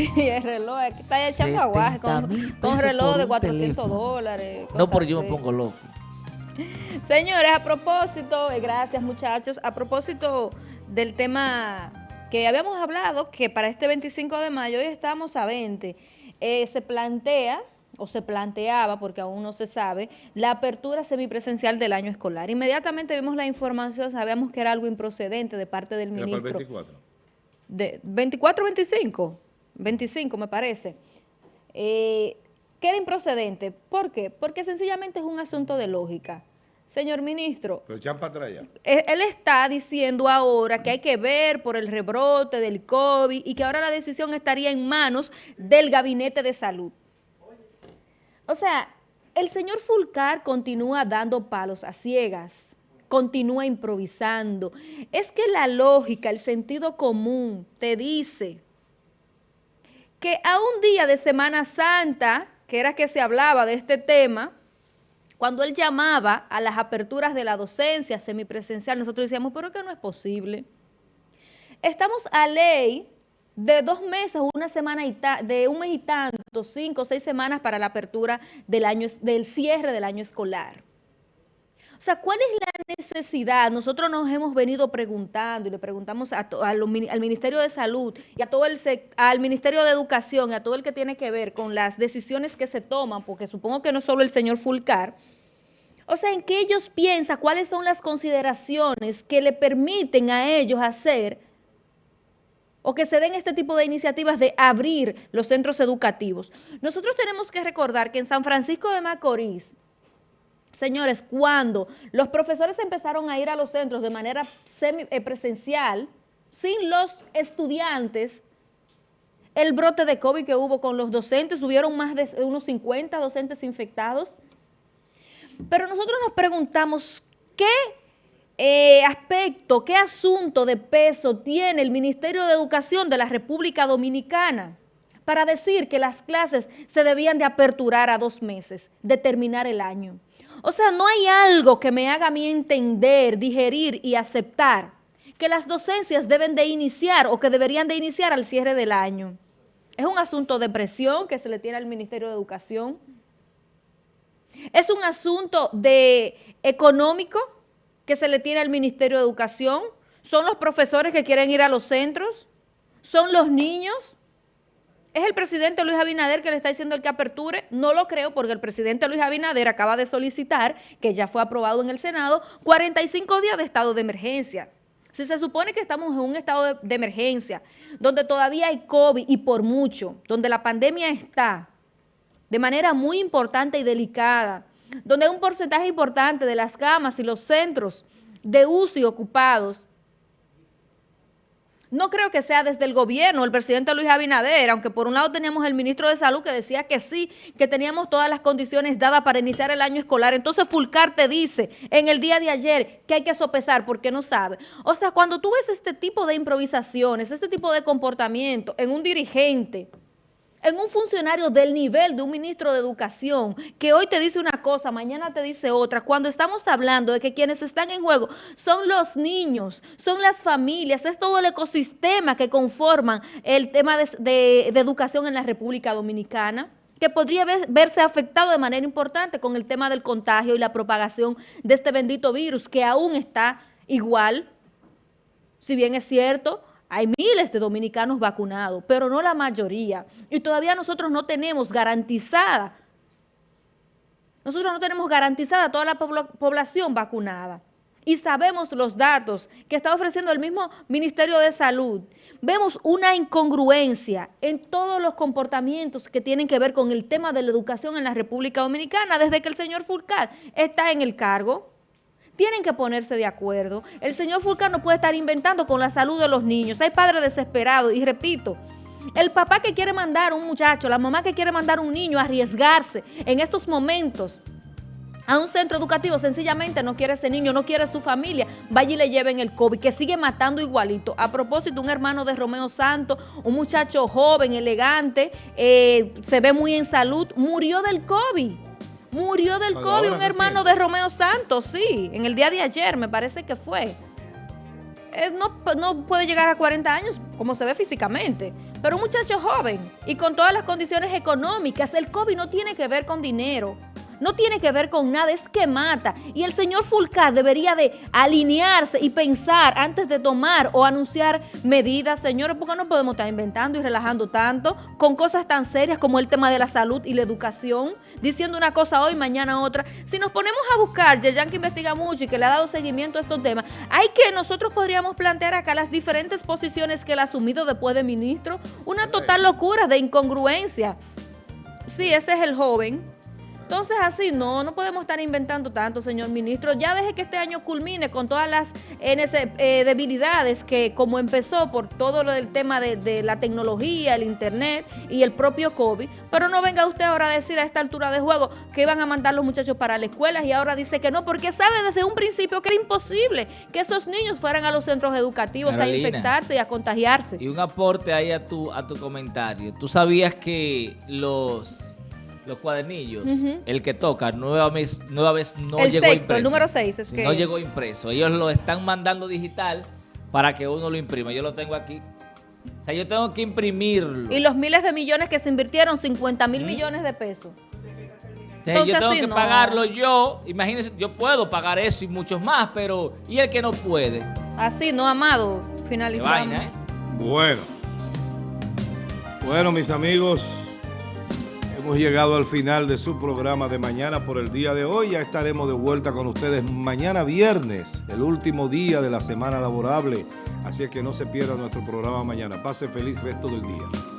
Sí, el reloj, aquí está echando aguaje con, con reloj de 400 dólares. No, pero yo me pongo loco. Señores, a propósito, eh, gracias muchachos, a propósito del tema que habíamos hablado, que para este 25 de mayo, hoy estamos a 20, eh, se plantea o se planteaba, porque aún no se sabe, la apertura semipresencial del año escolar. Inmediatamente vimos la información, sabíamos que era algo improcedente de parte del ministro. ¿Era para el 24? De, 24 25, 25 me parece. Eh, que era improcedente. ¿Por qué? Porque sencillamente es un asunto de lógica. Señor ministro, Pero para atrás él, él está diciendo ahora que hay que ver por el rebrote del COVID y que ahora la decisión estaría en manos del Gabinete de Salud. O sea, el señor Fulcar continúa dando palos a ciegas, continúa improvisando. Es que la lógica, el sentido común te dice que a un día de Semana Santa, que era que se hablaba de este tema, cuando él llamaba a las aperturas de la docencia semipresencial, nosotros decíamos, pero que no es posible. Estamos a ley de dos meses, una semana y de un mes y tanto, cinco o seis semanas para la apertura del, año, del cierre del año escolar. O sea, ¿cuál es la necesidad? Nosotros nos hemos venido preguntando y le preguntamos al Ministerio de Salud y a todo el al Ministerio de Educación a todo el que tiene que ver con las decisiones que se toman, porque supongo que no solo el señor Fulcar, o sea, ¿en qué ellos piensan? ¿Cuáles son las consideraciones que le permiten a ellos hacer o que se den este tipo de iniciativas de abrir los centros educativos. Nosotros tenemos que recordar que en San Francisco de Macorís, señores, cuando los profesores empezaron a ir a los centros de manera semi-presencial, eh, sin los estudiantes, el brote de COVID que hubo con los docentes, hubieron más de unos 50 docentes infectados. Pero nosotros nos preguntamos, ¿qué eh, aspecto, qué asunto de peso tiene el Ministerio de Educación de la República Dominicana para decir que las clases se debían de aperturar a dos meses, de terminar el año? O sea, no hay algo que me haga a mí entender, digerir y aceptar que las docencias deben de iniciar o que deberían de iniciar al cierre del año. Es un asunto de presión que se le tiene al Ministerio de Educación. Es un asunto de económico que se le tiene al Ministerio de Educación? ¿Son los profesores que quieren ir a los centros? ¿Son los niños? ¿Es el presidente Luis Abinader que le está diciendo el que aperture? No lo creo porque el presidente Luis Abinader acaba de solicitar, que ya fue aprobado en el Senado, 45 días de estado de emergencia. Si se supone que estamos en un estado de, de emergencia, donde todavía hay COVID y por mucho, donde la pandemia está de manera muy importante y delicada, donde un porcentaje importante de las camas y los centros de UCI ocupados, no creo que sea desde el gobierno, el presidente Luis Abinader, aunque por un lado teníamos el ministro de Salud que decía que sí, que teníamos todas las condiciones dadas para iniciar el año escolar. Entonces Fulcar te dice en el día de ayer que hay que sopesar porque no sabe. O sea, cuando tú ves este tipo de improvisaciones, este tipo de comportamiento en un dirigente, en un funcionario del nivel de un ministro de Educación que hoy te dice una cosa, mañana te dice otra, cuando estamos hablando de que quienes están en juego son los niños, son las familias, es todo el ecosistema que conforman el tema de, educación en la República Dominicana que podría verse afectado de manera importante con el tema del contagio y la propagación de este bendito virus que aún está igual, si bien es cierto, hay miles de dominicanos vacunados, pero no la mayoría. Y todavía nosotros no tenemos garantizada, nosotros no tenemos garantizada toda la población vacunada. Y sabemos los datos que está ofreciendo el mismo Ministerio de Salud. Vemos una incongruencia en todos los comportamientos que tienen que ver con el tema de la educación en la República Dominicana desde que el señor Fulcar está en el cargo. Tienen que ponerse de acuerdo. El señor Fulcar no puede estar inventando con la salud de los niños. Hay padres desesperados y repito, el papá que quiere mandar a un muchacho, la mamá que quiere mandar a un niño a arriesgarse en estos momentos a un centro educativo, sencillamente no quiere ese niño, no quiere su familia, vaya y le lleven el COVID, que sigue matando igualito. A propósito, un hermano de Romeo Santos, un muchacho joven, elegante, eh, se ve muy en salud, murió del COVID. Murió del COVID un hermano de Romeo Santos, sí, en el día de ayer me parece que fue. no, no puede llegar a 40 años como se ve físicamente, pero un muchacho joven y con todas las condiciones económicas, el COVID no tiene que ver con dinero no tiene que ver con nada, es que mata. Y el señor Fulcar debería de alinearse y pensar antes de tomar o anunciar medidas, señores, porque no podemos estar inventando y relajando tanto con cosas tan serias como el tema de la salud y la educación, diciendo una cosa hoy, mañana otra. Si nos ponemos a buscar, Yerjan que investiga mucho y que le ha dado seguimiento a estos temas, hay que nosotros podríamos plantear acá las diferentes posiciones que él ha asumido después de ministro, una total locura de incongruencia. Sí, ese es el joven. Entonces así no, no podemos estar inventando tanto, señor ministro. Ya deje que este año culmine con todas las eh, debilidades que como empezó por todo lo del tema de, la tecnología, el internet y el propio COVID, pero no venga usted ahora a decir a esta altura de juego que iban a mandar los muchachos para la escuela y ahora dice que no, porque sabe desde un principio que era imposible que esos niños fueran a los centros educativos a infectarse y a contagiarse. Y un aporte ahí a tu, a tu comentario. ¿Tú sabías que los los cuadernillos, el que toca, nueva vez, nueva vez no llegó impreso. El número 6 es que... No llegó impreso. Ellos lo están mandando digital para que uno lo imprima. Yo lo tengo aquí. O sea, yo tengo que imprimirlo. Y los miles de millones que se invirtieron, 50 mil millones de pesos. yo tengo que pagarlo yo. Imagínense, yo puedo pagar eso y muchos más, pero ¿y el que no puede? Así, no, amado. Finalizamos. ¿eh? Bueno. Bueno, mis amigos, Hemos llegado al final de su programa de mañana por el día de hoy. Ya estaremos de vuelta con ustedes mañana viernes, el último día de la semana laborable. Así es que no se pierda nuestro programa mañana. Pase feliz resto del día.